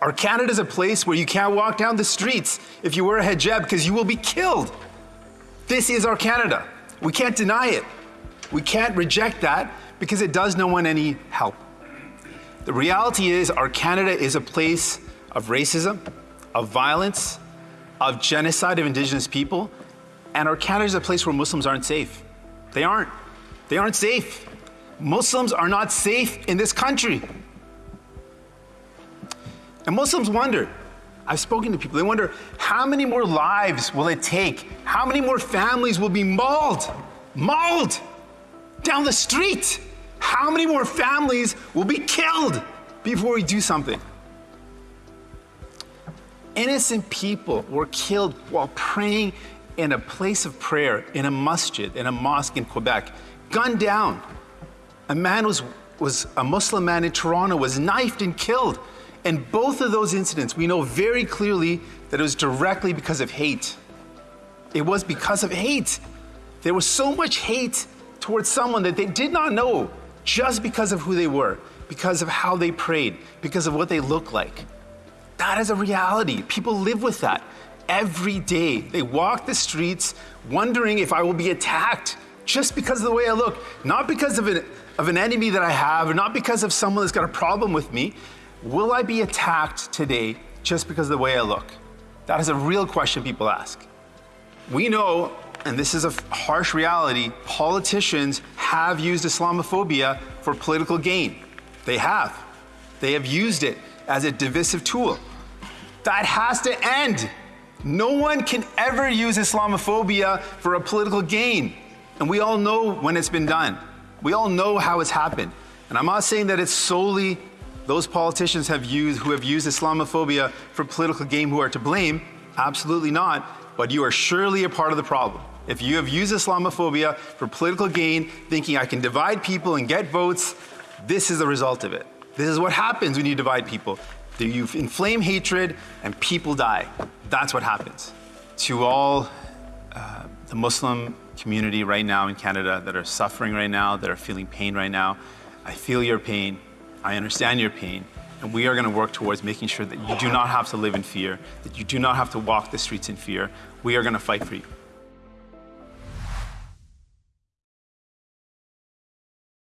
Our Canada is a place where you can't walk down the streets if you wear a hijab because you will be killed. This is our Canada. We can't deny it. We can't reject that because it does no one any help. The reality is our Canada is a place of racism, of violence, of genocide of indigenous people, and our Canada is a place where Muslims aren't safe. They aren't. They aren't safe. Muslims are not safe in this country. And Muslims wonder, I've spoken to people, they wonder how many more lives will it take? How many more families will be mauled, mauled down the street? How many more families will be killed before we do something? Innocent people were killed while praying in a place of prayer, in a masjid, in a mosque in Quebec, gunned down. A man was, was a Muslim man in Toronto was knifed and killed. And both of those incidents, we know very clearly that it was directly because of hate. It was because of hate. There was so much hate towards someone that they did not know just because of who they were, because of how they prayed, because of what they looked like. That is a reality. People live with that every day. They walk the streets wondering if I will be attacked just because of the way I look, not because of an, of an enemy that I have, or not because of someone that's got a problem with me. Will I be attacked today just because of the way I look? That is a real question people ask. We know, and this is a harsh reality, politicians have used Islamophobia for political gain. They have. They have used it as a divisive tool. That has to end. No one can ever use Islamophobia for a political gain. And we all know when it's been done. We all know how it's happened. And I'm not saying that it's solely those politicians have used, who have used Islamophobia for political gain who are to blame. Absolutely not. But you are surely a part of the problem. If you have used Islamophobia for political gain, thinking I can divide people and get votes, this is the result of it. This is what happens when you divide people. You inflame hatred and people die. That's what happens. To all uh, the Muslim community right now in Canada that are suffering right now, that are feeling pain right now, I feel your pain. I understand your pain. And we are going to work towards making sure that you do not have to live in fear, that you do not have to walk the streets in fear. We are going to fight for you.